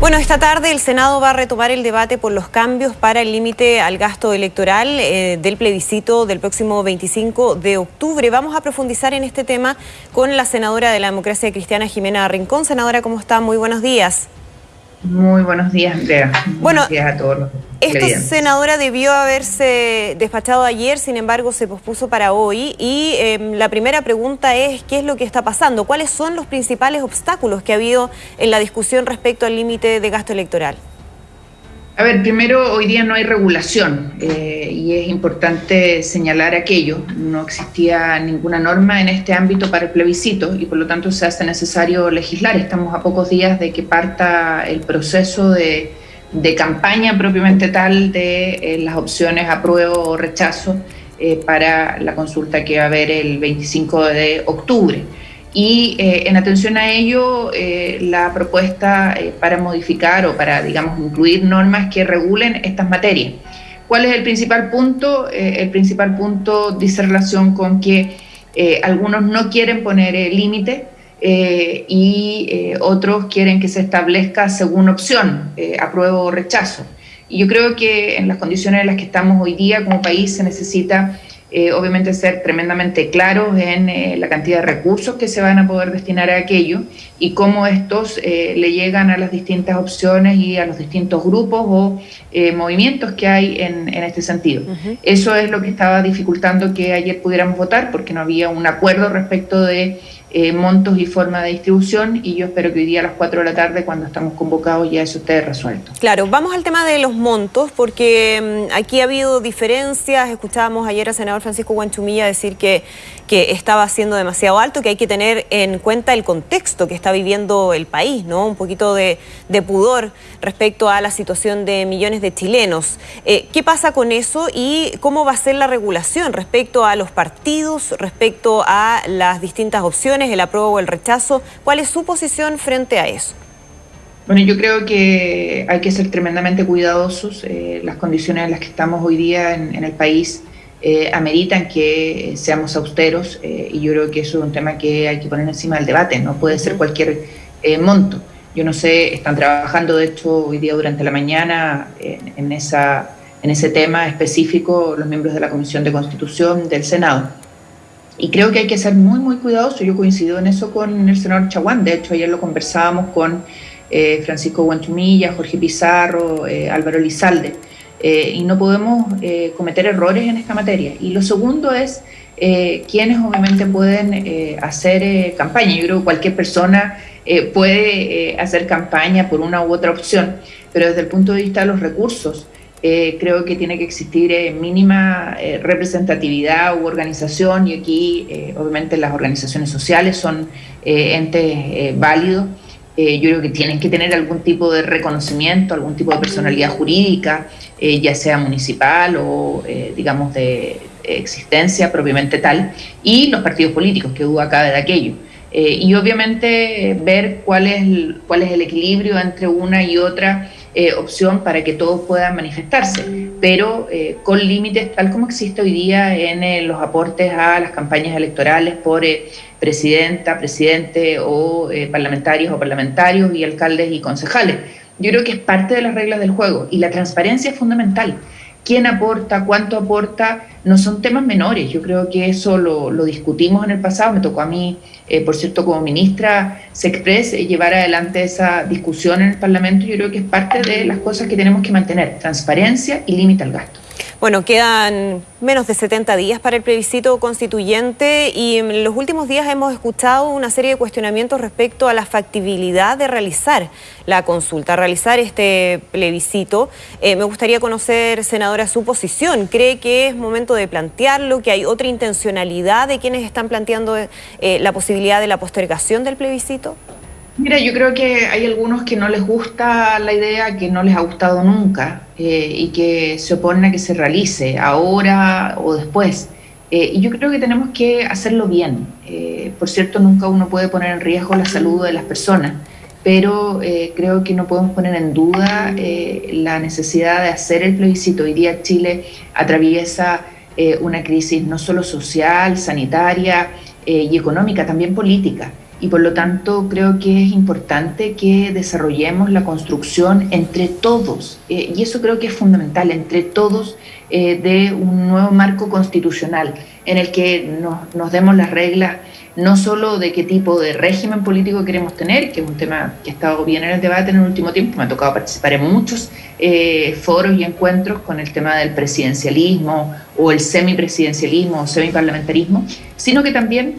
Bueno, esta tarde el Senado va a retomar el debate por los cambios para el límite al gasto electoral eh, del plebiscito del próximo 25 de octubre. Vamos a profundizar en este tema con la senadora de la democracia cristiana, Jimena Rincón. Senadora, ¿cómo está? Muy buenos días. Muy buenos días, Andrea. Bueno, a todos Esto, senadora, debió haberse despachado ayer, sin embargo, se pospuso para hoy. Y em, la primera pregunta es, ¿qué es lo que está pasando? ¿Cuáles son los principales obstáculos que ha habido en la discusión respecto al límite de gasto electoral? A ver, primero, hoy día no hay regulación eh, y es importante señalar aquello. No existía ninguna norma en este ámbito para el plebiscito y por lo tanto se hace necesario legislar. Estamos a pocos días de que parta el proceso de, campaña propiamente tal de eh, las opciones apruebo o rechazo eh, para la consulta que va a haber el 25 de octubre y eh, en atención a ello, eh, la propuesta eh, para modificar o para, digamos, incluir normas que regulen estas materias. ¿Cuál es el principal punto? el principal punto dice relación con que algunos no quieren poner límite y otros quieren que se establezca según opción, apruebo o rechazo. Y yo creo que en las condiciones en las que estamos hoy día como país se necesita eh, obviamente ser tremendamente claros en eh, la cantidad de recursos que se van a poder destinar a aquello y cómo estos eh, le llegan a las distintas opciones y a los distintos grupos o movimientos que hay en, este sentido. Eso es lo que estaba dificultando que ayer pudiéramos votar porque no había un acuerdo respecto de eh, montos y forma de distribución y yo espero que hoy día a las 4 de la tarde cuando estamos convocados ya eso esté resuelto. Claro, vamos al tema de los montos porque mm, aquí ha habido diferencias, escuchábamos ayer al senador Francisco Guanchumilla decir que, que estaba siendo demasiado alto, que hay que tener en cuenta el contexto que está viviendo el país, ¿no? Un poquito de, pudor respecto a la situación de millones de chilenos. Eh, ¿Qué pasa con eso y cómo va a ser la regulación respecto a los partidos, respecto a las distintas opciones? El apruebo o el rechazo. ¿Cuál es su posición frente a eso? Bueno, yo creo que hay que ser tremendamente cuidadosos. Eh, las condiciones en las que estamos hoy día en, el país eh, ameritan que seamos austeros eh, y yo creo que eso es un tema que hay que poner encima del debate. No puede ser cualquier monto. Yo no sé, están trabajando de hecho hoy día durante la mañana en, esa, en ese tema específico los miembros de la Comisión de Constitución del Senado. Y creo que hay que ser muy, muy cuidadoso. Yo coincido en eso con el senador Chaguán. De hecho, ayer lo conversábamos con eh, Francisco Guanchumilla, Jorge Pizarro, eh, Álvaro Lizalde. Eh, y no podemos cometer errores en esta materia. Y lo segundo es quienes obviamente pueden hacer campaña. Yo creo que cualquier persona puede hacer campaña por una u otra opción, pero desde el punto de vista de los recursos, eh, creo que tiene que existir eh, mínima eh, representatividad u organización y aquí obviamente las organizaciones sociales son entes válidos. yo creo que tienen que tener algún tipo de reconocimiento, algún tipo de personalidad jurídica, ya sea municipal o digamos de existencia propiamente tal, y los partidos políticos, que duda cabe de aquello. y obviamente ver cuál es, cuál es el equilibrio entre una y otra eh, opción para que todos puedan manifestarse, pero eh, con límites tal como existe hoy día en eh, los aportes a las campañas electorales por presidenta, presidente o parlamentarios o parlamentarios y alcaldes y concejales. Yo creo que es parte de las reglas del juego y la transparencia es fundamental. Quién aporta, cuánto aporta, no son temas menores. Yo creo que eso lo, discutimos en el pasado. Me tocó a mí, eh, por cierto, como ministra SECPRES, eh, llevar adelante esa discusión en el Parlamento. Yo creo que es parte de las cosas que tenemos que mantener, transparencia y límite al gasto. Bueno, quedan menos de 70 días para el plebiscito constituyente y en los últimos días hemos escuchado una serie de cuestionamientos respecto a la factibilidad de realizar la consulta, realizar este plebiscito. Eh, me gustaría conocer, senadora, su posición. ¿Cree que es momento de plantearlo, que hay otra intencionalidad de quienes están planteando eh, la posibilidad de la postergación del plebiscito? Mira, yo creo que hay algunos que no les gusta la idea, que no les ha gustado nunca eh, y que se oponen a que se realice ahora o después. Eh, y yo creo que tenemos que hacerlo bien. Eh, por cierto, nunca uno puede poner en riesgo la salud de las personas, pero creo que no podemos poner en duda la necesidad de hacer el plebiscito. Hoy día Chile atraviesa una crisis no solo social, sanitaria y económica, también política. Y por lo tanto creo que es importante que desarrollemos la construcción entre todos, eh, y eso creo que es fundamental, entre todos eh, de un nuevo marco constitucional en el que nos, demos las reglas no solo de qué tipo de régimen político queremos tener, que es un tema que ha estado bien en el debate en el último tiempo, me ha tocado participar en muchos eh, foros y encuentros con el tema del presidencialismo o el semipresidencialismo o semiparlamentarismo, sino que también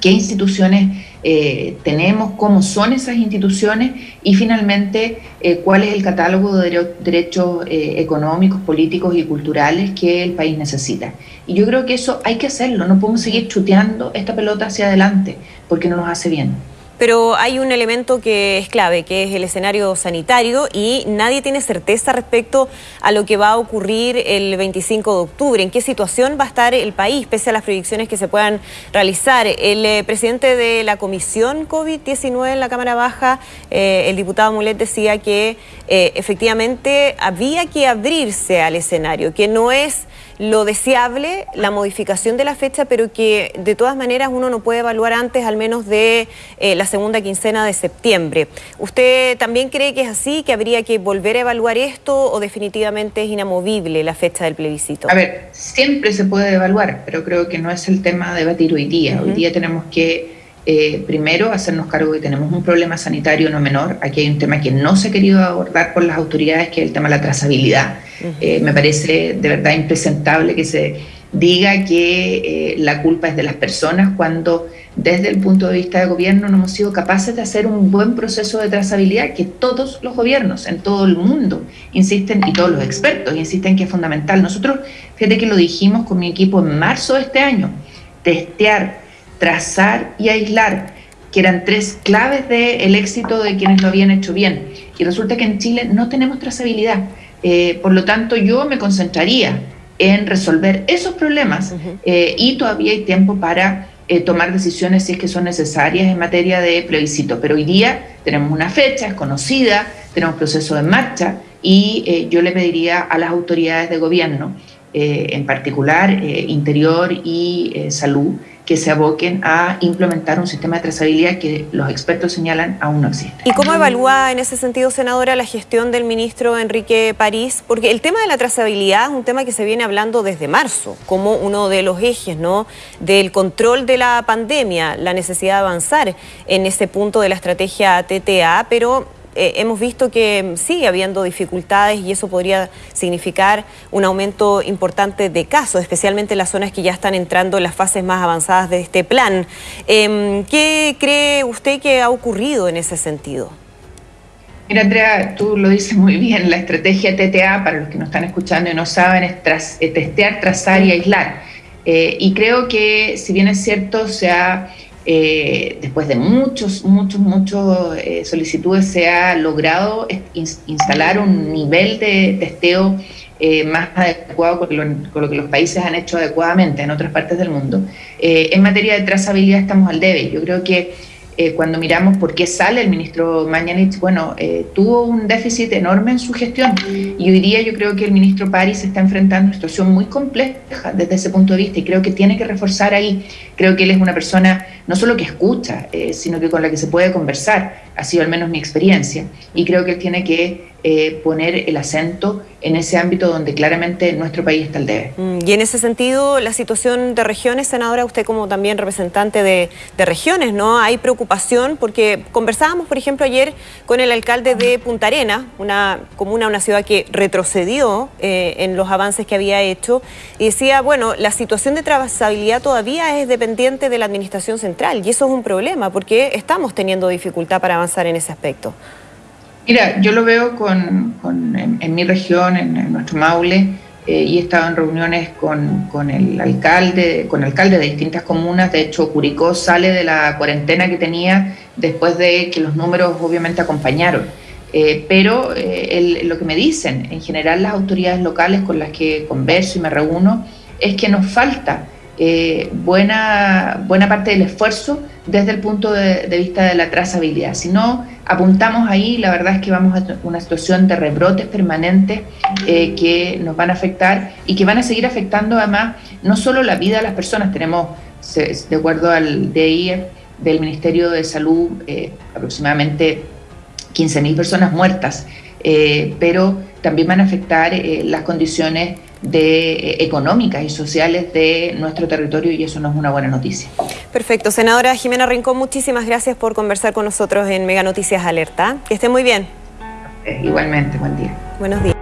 qué instituciones eh, tenemos, cómo son esas instituciones y finalmente eh, cuál es el catálogo de derechos eh, económicos, políticos y culturales que el país necesita. Y yo creo que eso hay que hacerlo, no podemos seguir chuteando esta pelota hacia adelante porque no nos hace bien. Pero hay un elemento que es clave, que es el escenario sanitario y nadie tiene certeza respecto a lo que va a ocurrir el 25 de octubre. ¿En qué situación va a estar el país, pese a las proyecciones que se puedan realizar? El eh, presidente de la Comisión COVID-19 en la Cámara Baja, eh, el diputado Mulet, decía que eh, efectivamente había que abrirse al escenario, que no es lo deseable, la modificación de la fecha, pero que de todas maneras uno no puede evaluar antes al menos de eh, la segunda quincena de septiembre. ¿Usted también cree que es así, que habría que volver a evaluar esto o definitivamente es inamovible la fecha del plebiscito? A ver, siempre se puede evaluar, pero creo que no es el tema a debatir hoy día. Hoy día tenemos que eh, primero, hacernos cargo de que tenemos un problema sanitario no menor. Aquí hay un tema que no se ha querido abordar por las autoridades, que es el tema de la trazabilidad. Eh, me parece de verdad impresentable que se diga que eh, la culpa es de las personas cuando desde el punto de vista de gobierno no hemos sido capaces de hacer un buen proceso de trazabilidad que todos los gobiernos en todo el mundo insisten y todos los expertos insisten que es fundamental. Nosotros, fíjate que lo dijimos con mi equipo en marzo de este año, testear trazar y aislar, que eran tres claves del éxito de quienes lo habían hecho bien. Y resulta que en Chile no tenemos trazabilidad. Eh, por lo tanto, yo me concentraría en resolver esos problemas eh, y todavía hay tiempo para eh, tomar decisiones si es que son necesarias en materia de plebiscito. Pero hoy día tenemos una fecha, es conocida, tenemos proceso en marcha y yo le pediría a las autoridades de gobierno, en particular Interior y Salud, que se aboquen a implementar un sistema de trazabilidad que los expertos señalan aún no existe. ¿Y cómo evalúa en ese sentido, senadora, la gestión del ministro Enrique París? Porque el tema de la trazabilidad es un tema que se viene hablando desde marzo, como uno de los ejes ¿no? del control de la pandemia, la necesidad de avanzar en ese punto de la estrategia TTA, pero eh, hemos visto que sigue habiendo dificultades y eso podría significar un aumento importante de casos, especialmente en las zonas que ya están entrando en las fases más avanzadas de este plan. Em, ¿Qué cree usted que ha ocurrido en ese sentido? Mira, Andrea, tú lo dices muy bien, la estrategia TTA, para los que nos están escuchando y no saben, es eh, testear, trazar y aislar. Eh, y creo que, si bien es cierto, se ha eh, después de muchos, muchos, muchos eh, solicitudes, se ha logrado instalar un nivel de testeo eh, más adecuado con lo, que los países han hecho adecuadamente en otras partes del mundo. en materia de trazabilidad estamos al debe. Yo creo que eh, cuando miramos por qué sale el ministro Mañanich, bueno, eh, tuvo un déficit enorme en su gestión y hoy día yo creo que el ministro París está enfrentando una situación muy compleja desde ese punto de vista y creo que tiene que reforzar ahí. Creo que él es una persona no solo que escucha, eh, sino que con la que se puede conversar, ha sido al menos mi experiencia, y creo que él tiene que eh, poner el acento en ese ámbito donde claramente nuestro país está al debe. Mm, y en ese sentido, la situación de regiones, senadora, usted como también representante de, regiones, ¿no? Hay preocupación porque conversábamos, por ejemplo, ayer con el alcalde de Punta Arena, una comuna, una ciudad que retrocedió eh, en los avances que había hecho, y decía, bueno, la situación de trazabilidad todavía es dependiente de la administración central, y eso es un problema, porque estamos teniendo dificultad para avanzar en ese aspecto. Mira, yo lo veo con, en, mi región, en, nuestro Maule, eh, y he estado en reuniones con, el alcalde, con alcaldes de distintas comunas. De hecho, Curicó sale de la cuarentena que tenía después de que los números obviamente acompañaron. Eh, pero eh, lo que me dicen, en general las autoridades locales con las que converso y me reúno, es que nos falta buena, buena parte del esfuerzo desde el punto de, vista de la trazabilidad. Si no apuntamos ahí, la verdad es que vamos a una situación de rebrotes permanentes eh, que nos van a afectar y que van a seguir afectando además no solo la vida de las personas, tenemos, de acuerdo al DI, del Ministerio de Salud, aproximadamente 15.000 personas muertas, pero también van a afectar las condiciones de, económicas y sociales de nuestro territorio y eso no es una buena noticia. Perfecto. Senadora Jimena Rincón, muchísimas gracias por conversar con nosotros en Mega Noticias Alerta. Que esté muy bien. igualmente, buen día. Buenos días.